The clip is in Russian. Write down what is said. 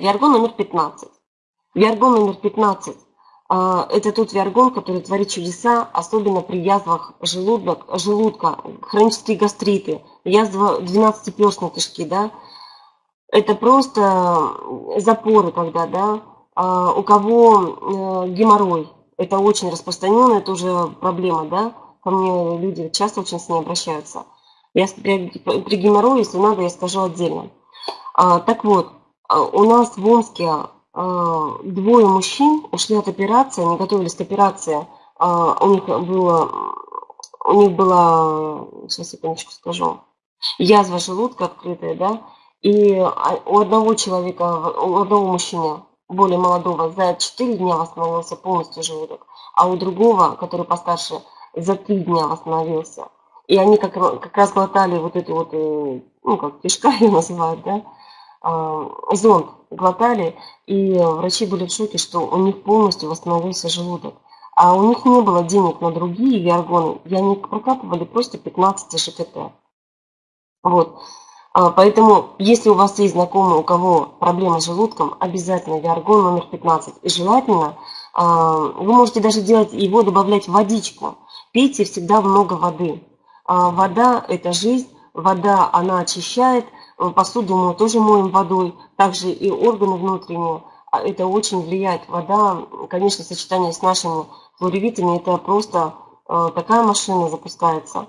Виаргон номер 15. Виаргон номер 15 а, это тот виаргон, который творит чудеса, особенно при язвах желудок, желудка, хронические гастриты, язва 12-перстной кишки, да. Это просто запоры, когда, да, а, у кого э, геморрой, это очень распространенная это уже проблема, да, ко мне люди часто очень с ней обращаются. Я при, при геморрое, если надо, я скажу отдельно. А, так вот, у нас в Омске а, двое мужчин ушли от операции, они готовились к операции. А, у них было, у них была, сейчас секундочку скажу, язва желудка открытая, да, и у одного человека, у одного мужчины, более молодого, за 4 дня восстановился полностью желудок, а у другого, который постарше, за 3 дня восстановился. И они как, как раз глотали вот эту вот, э, ну, как кишка ее называют, да, а, зонд глотали, и врачи были в шоке, что у них полностью восстановился желудок. А у них не было денег на другие виаргоны, и они прокапывали просто 15 ЖКТ. Вот. А, поэтому, если у вас есть знакомый, у кого проблемы с желудком, обязательно виаргон номер 15. И желательно, а, вы можете даже делать его, добавлять в водичку. Пейте всегда много воды. Вода – это жизнь, вода, она очищает – Э, посуду мы тоже моем водой, также и органы внутренние. А это очень влияет. Вода, конечно, сочетание с нашими флоревитами, это просто э, такая машина запускается.